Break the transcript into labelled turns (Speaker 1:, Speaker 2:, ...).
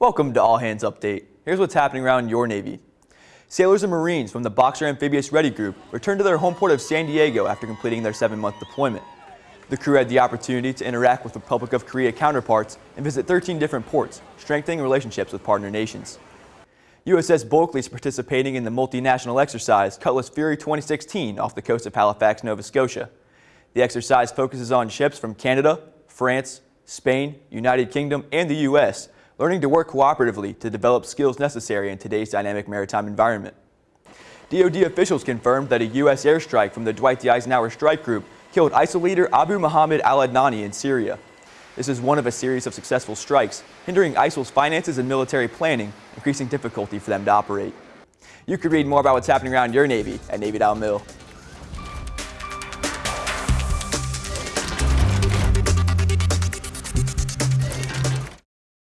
Speaker 1: Welcome to All Hands Update. Here's what's happening around your Navy. Sailors and Marines from the Boxer Amphibious Ready Group returned to their home port of San Diego after completing their seven-month deployment. The crew had the opportunity to interact with Republic of Korea counterparts and visit 13 different ports, strengthening relationships with partner nations. USS Bulkeley is participating in the multinational exercise Cutlass Fury 2016 off the coast of Halifax, Nova Scotia. The exercise focuses on ships from Canada, France, Spain, United Kingdom, and the U.S., learning to work cooperatively to develop skills necessary in today's dynamic maritime environment. DoD officials confirmed that a U.S. airstrike from the Dwight D. Eisenhower Strike Group killed ISIL leader Abu Muhammad al-Adnani in Syria. This is one of a series of successful strikes, hindering ISIL's finances and military planning, increasing difficulty for them to operate. You can read more about what's happening around your Navy at Navy.mil.